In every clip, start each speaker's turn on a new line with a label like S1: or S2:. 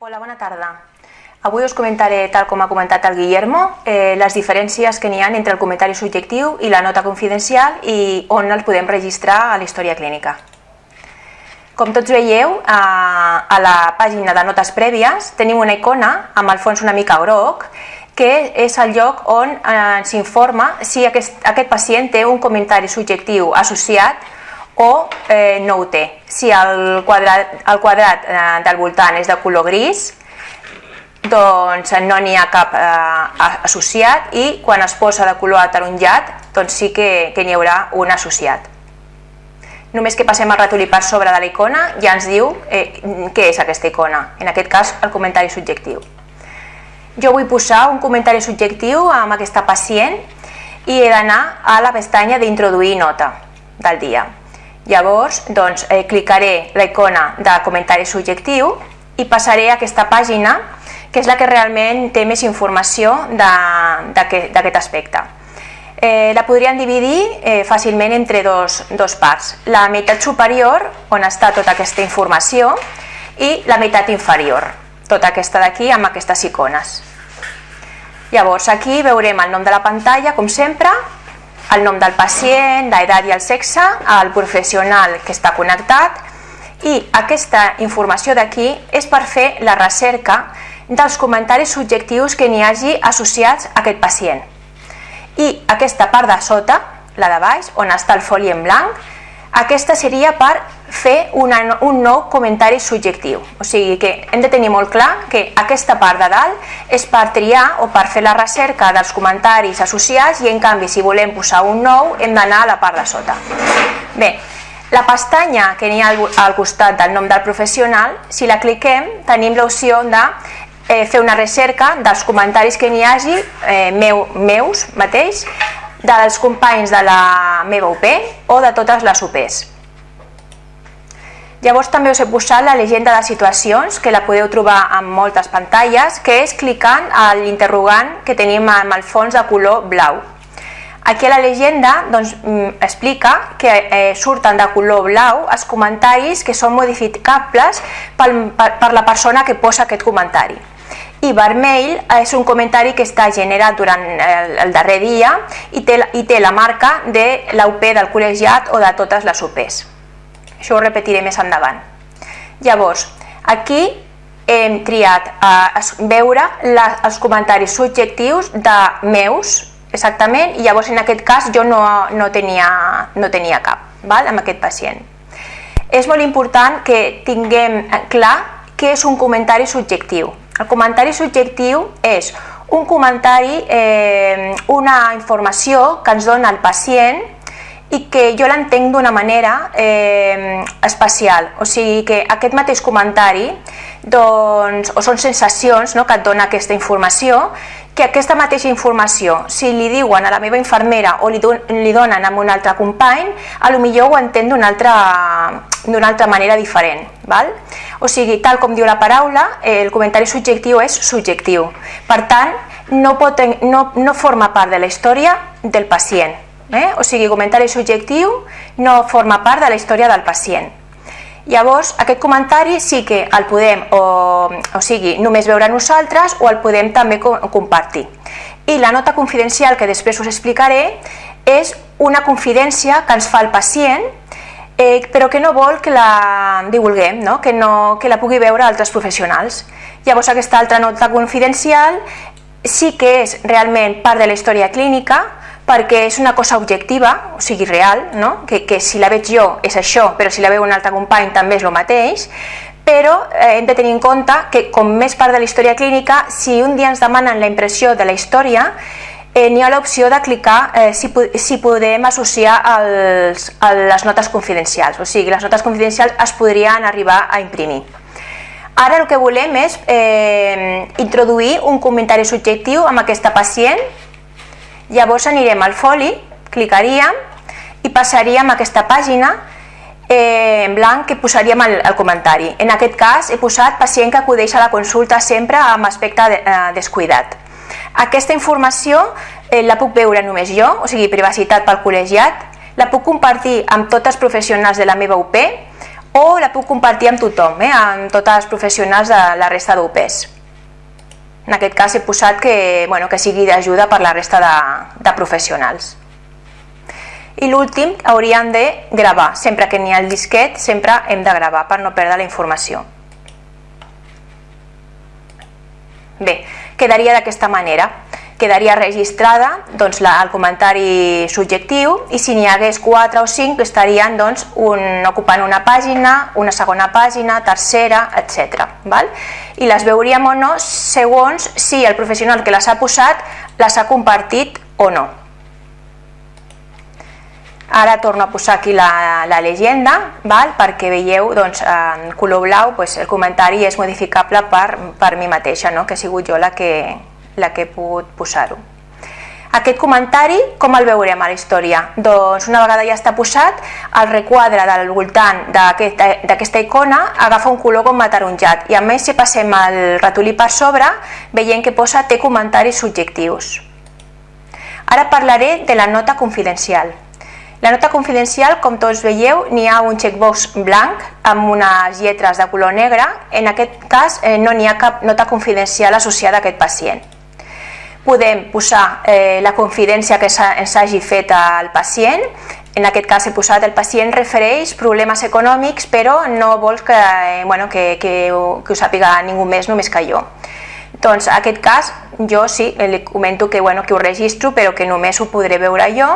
S1: Hola, bona tarda. Avui us comentaré, tal com ha comentat el Guillermo, eh, les diferències que n'hi ha entre el comentari subjectiu i la nota confidencial i on els podem registrar a la història clínica. Com tots veieu, a, a la pàgina de notes prèvies tenim una icona amb el fons una mica groc que és el lloc on eh, s'informa si aquest, aquest pacient té un comentari subjectiu associat o eh, no ho té. Si el quadrat, el quadrat eh, del voltant és de color gris, doncs no n'hi ha cap eh, associat i quan es posa de color ataronjat doncs sí que, que n'hi haurà un associat. Només que passem el ratolí per sobre de la icona ja ens diu eh, què és aquesta icona, en aquest cas el comentari subjectiu. Jo vull posar un comentari subjectiu amb aquesta pacient i he d'anar a la pestanya d'introduir nota del dia. Llavors, doncs, eh, clicaré la icona de comentari subjectiu i passaré a aquesta pàgina, que és la que realment té més informació d'aquest aspecte. Eh, la podríem dividir eh, fàcilment entre dos, dos parts. La meitat superior, on està tota aquesta informació, i la meitat inferior, tota aquesta d'aquí amb aquestes icones. Llavors aquí veurem el nom de la pantalla, com sempre, el nom del pacient, l'edat i el sexe, el professional que està connectat i aquesta informació d'aquí és per fer la recerca dels comentaris subjectius que n'hi hagi associats a aquest pacient. I aquesta part de sota, la de baix, on està el foli en blanc, aquesta seria per fer una, un nou comentari subjectiu. O sigui que hem de tenir molt clar que aquesta part de dalt és per triar o per fer la recerca dels comentaris associats i en canvi si volem posar un nou hem d'anar a la part de sota. Bé, la pestanya que n'hi ha al costat del nom del professional, si la cliquem tenim l'opció de eh, fer una recerca dels comentaris que n'hi hagi eh, meu, meus mateix dels companys de la meva UP o de totes les UPs. Llavors també us he posat la llegenda de situacions, que la podeu trobar en moltes pantalles, que és clicant a l'interrogant que tenim amb el fons de color blau. Aquí a la llegenda doncs, mm, explica que eh, surten de color blau els comentaris que són modificables per, per, per la persona que posa aquest comentari i vermell és un comentari que està generat durant el, el darrer dia i té, i té la marca de l'UP del col·legiat o de totes les UPs. Això ho repetiré més endavant. Llavors, aquí hem triat a veure la, els comentaris subjectius de meus, exactament, i llavors en aquest cas jo no, no, tenia, no tenia cap, val? amb aquest pacient. És molt important que tinguem clar què és un comentari subjectiu. El comentari subjectiu és un comentari, eh, una informació que ens dona el pacient i que jo l'entenc d'una manera eh, especial. O sigui que aquest mateix comentari doncs, o són sensacions no, que et dona aquesta informació que aquesta mateixa informació, si li diuen a la meva infermera o li, don, li donen a un altre company, a lo millor ho entén d'una altra, altra manera diferent. Val? O sigui, tal com diu la paraula, el comentari subjectiu és subjectiu. Per tant, no, pot, no, no forma part de la història del pacient. Eh? O sigui, comentari subjectiu no forma part de la història del pacient. Llavors, aquest comentari sí que el podem, o, o sigui, només veure nosaltres o el podem també compartir. I la nota confidencial, que després us explicaré, és una confidència que ens fa el pacient, eh, però que no vol que la divulguem, no? Que, no, que la pugui veure altres professionals. Llavors, aquesta altra nota confidencial sí que és realment part de la història clínica, perquè és una cosa objectiva, o sigui real, no? que, que si la veig jo és això, però si la veu un altre company també és el mateix, però eh, hem de tenir en compte que com més part de la història clínica, si un dia ens demanen la impressió de la història, eh, n'hi ha l'opció de clicar eh, si, si podem associar els, a les notes confidencials, o sigui, les notes confidencials es podrien arribar a imprimir. Ara el que volem és eh, introduir un comentari subjectiu amb aquesta pacient Llavors anirem al foli, clicaríem i passaríem a aquesta pàgina eh, en blanc que posaríem el comentari. En aquest cas he posat pacient que acudeix a la consulta sempre amb aspecte de, eh, descuidat. Aquesta informació eh, la puc veure només jo, o sigui privacitat pel col·legiat, la puc compartir amb tots els professionals de la meva UP o la puc compartir amb tothom, eh? amb tots els professionals de la resta d'UPEs. En aquest cas he posat que, bueno, que sigui d'ajuda per la resta de, de professionals. I l'últim hauríem de gravar, sempre que n'hi ha el disquet, sempre hem de gravar per no perdre la informació. Bé, quedaria d'aquesta manera quedaria registrada doncs, la, el comentari subjectiu i si n'hi hagués 4 o 5 estarien doncs, un, ocupant una pàgina, una segona pàgina, tercera, etc. Val? I les veuríem o no segons si el professional que les ha posat les ha compartit o no. Ara torno a posar aquí la, la llegenda val? perquè veieu doncs, en color blau doncs, el comentari és modificable per, per mi mateixa, no? que ha sigut jo la que, la que he pogut posar-ho. Aquest comentari, com el veurem a la història? Doncs una vegada ja està posat, el requadre del voltant d'aquesta icona agafa un color com ataronjat i a més si passem el ratolí per sobre veiem que posa té comentaris subjectius. Ara parlaré de la nota confidencial. La nota confidencial, com tots veieu, n'hi ha un checkbox blanc amb unes lletres de color negre. En aquest cas eh, no n'hi ha cap nota confidencial associada a aquest pacient podem posar eh, la confidència que ens hagi fet al pacient, en aquest cas he posat el pacient refereix problemes econòmics però no vols que, eh, bueno, que, que, que ho sàpiga ningú més només que jo. Doncs en aquest cas jo sí, li comento que, bueno, que ho registro però que només ho podré veure jo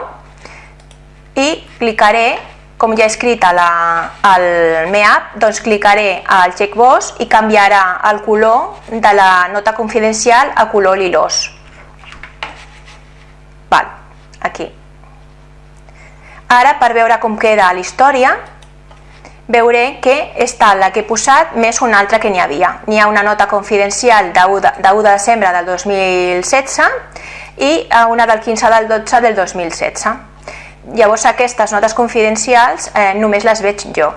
S1: i clicaré com ja he escrit a la, al MEAP, doncs clicaré al checkbox i canviarà el color de la nota confidencial a color lilós. Aquí. Ara, per veure com queda la història, veuré que està la que he posat més una altra que n'hi havia. N'hi ha una nota confidencial de 1 de, de, 1 de desembre del 2016 i una del 15 del 12 del 2016. Llavors aquestes notes confidencials eh, només les veig jo.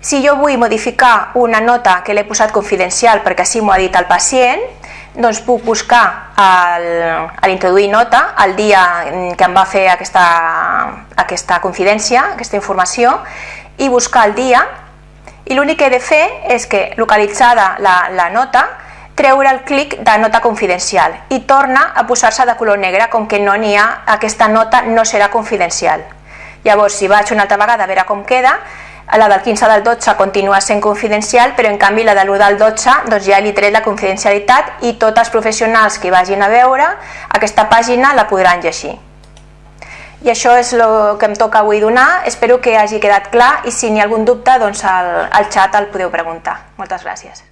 S1: Si jo vull modificar una nota que l'he posat confidencial perquè així m'ho ha dit el pacient, doncs puc buscar el, a l'introduir nota el dia que em va fer aquesta, aquesta confidència, aquesta informació, i buscar el dia, i l'únic que he de fer és que, localitzada la, la nota, treure el clic de nota confidencial i torna a posar-se de color negre, com que no n'hi ha, aquesta nota no serà confidencial. Llavors, si vaig una altra vegada a veure com queda, la del 15 del 12 continua sent confidencial, però en canvi la de l'1 del 12 doncs ja li tret la confidencialitat i tots els professionals que vagin a veure aquesta pàgina la podran llegir. I això és el que em toca avui donar, espero que hagi quedat clar i si n'hi ha algun dubte doncs al, al xat el podeu preguntar. Moltes gràcies.